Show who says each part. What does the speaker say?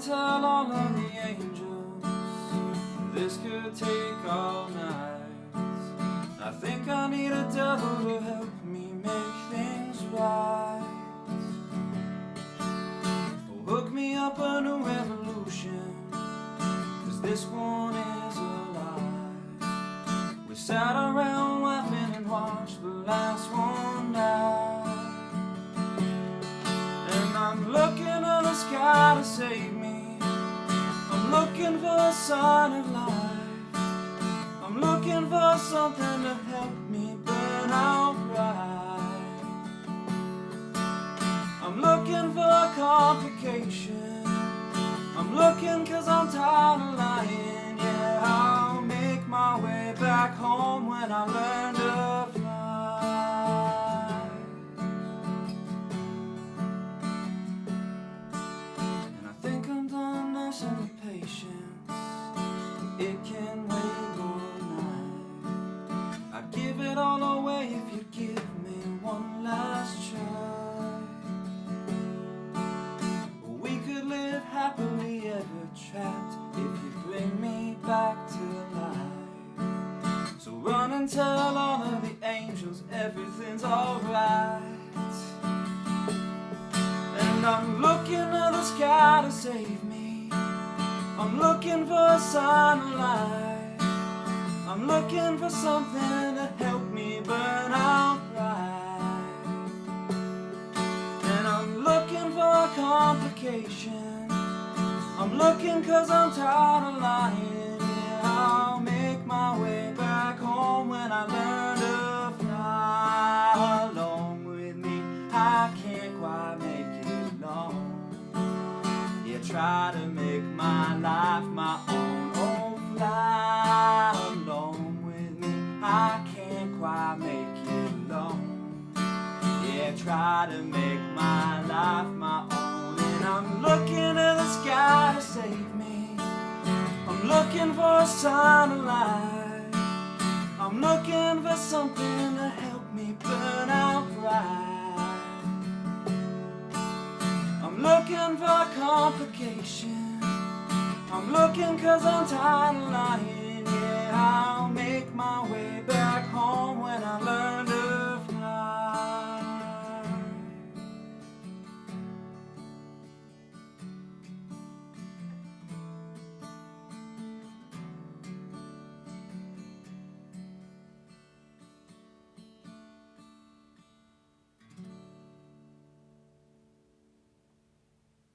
Speaker 1: tell all of the angels. This could take all night. I think I need a devil to help me make things right. Hook me up a new revolution Cause this one is a lie. We sat around laughing and watched the last one die. And I'm looking at the sky to save me looking for a sign of life. I'm looking for something to help me burn out right I'm looking for complication. I'm looking cause I'm tired of lying. Yeah, I'll make my way back home when I learn last try. We could live happily ever trapped If you bring me back to life. So run and tell all of the angels everything's alright. And I'm looking to the sky to save me. I'm looking for a sign of life. I'm looking for something to help me burn out complication I'm looking cause I'm tired of lying. Yeah, I'll make my way back home when I learn to fly Along with me, I can't quite make it alone Yeah, try to make my life my own. Oh, fly along with me. I can't quite make it long. Yeah, try to make my life looking at the sky to save me. I'm looking for a sign of life I'm looking for something to help me burn out right I'm looking for complication. I'm looking cause I'm tired of lying. Yeah, I'll make my way